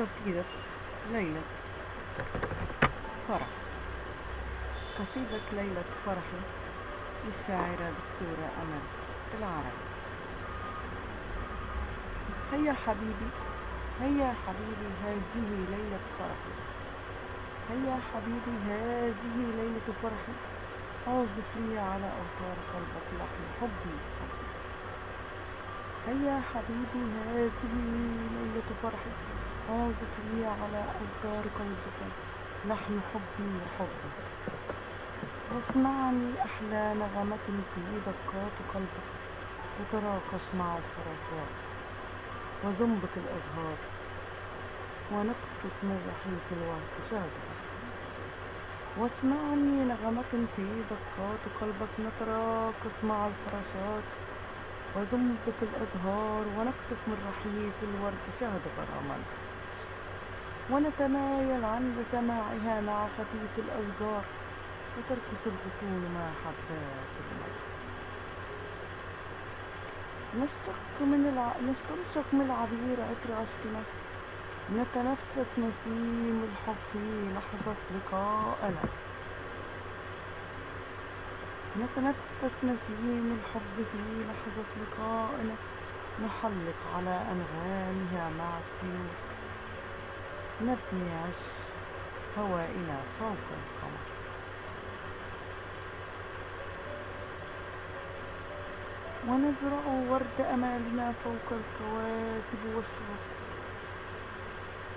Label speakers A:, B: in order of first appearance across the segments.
A: قصيدة ليلة فرح. قصيدة ليلة فرحي للشاعرة دكتورة أمل العربي. هيا حبيبي هيا حبيبي هذه ليلة فرحي هيا حبيبي هذه ليلة فرحي عازف لي على أوتار قلبك لحن حبي. هيا حبيبي هذه ليلة فرحي عازف لي على أوتار قلبك. لحن حبي وحبي واسمعني أحلى نغمة في دقات قلبك. تتراقص مع الفراشات وزنبق الأزهار. ونقطف من رحيق الوقت شهدك واسمعني نغمة في دقات قلبك. نتراقص مع الفراشات وزنبق الأزهار. ونقطف من رحيق الورد شهد غراما. ونتمايل عند سماعها مع خفيف الأشجار وترقص الغصون مع حبات المجد. نشتق من الع... نستنشق من العبير عطر عشقنا. نتنفس نسيم الحب في لحظة لقائنا. نتنفس نسيم الحب في لحظة لقائنا. نحلق على أنغامها مع الطيور نبني عش هوائنا فوق القمر. ونزرع ورد أمالنا فوق الكواكب والشروق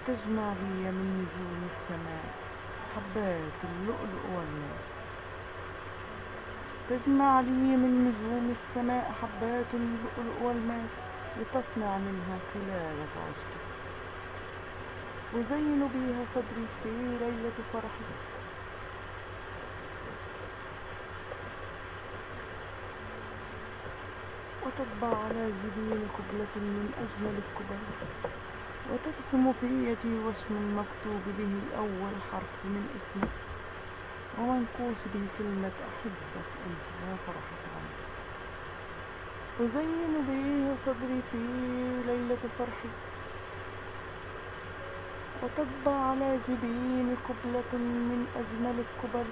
A: تجمع لي من نجوم السماء حبات اللؤلؤ والماس تجمع لي من نجوم السماء حبات اللؤلؤ والماس لتصنع منها قلادة عشقي أزين بها صدري في ليلة فرحي وتطبع على جبين قبلة من أجمل القبل وترسم في يدي وشم مكتوب به أول حرف من اسمك ومنقوش به كلمة أحبك أنت يا فرحة عمري أزين به صدري في ليلة فرحي. وتطبع على جبين قبلة من أجمل القبل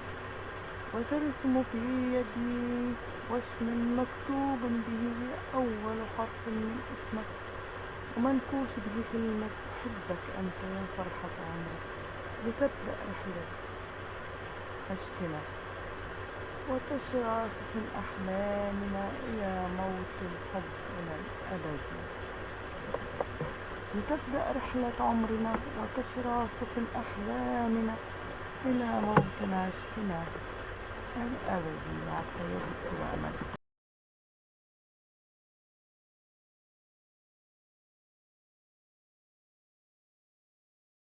A: وترسم في يدي وشم مكتوب به أول حرف من اسمك. ومنكوش به كلمة أحبك أنت يا فرحة عمرك لتبدأ رحلة عشقنا وتشرع سفن أحلامنا إلى موت الحب إلى الأبد. لتبدأ رحلة عمرنا وتشرع سفن أحلامنا إلى موت عشقنا الأبدي مع الطيب الأمل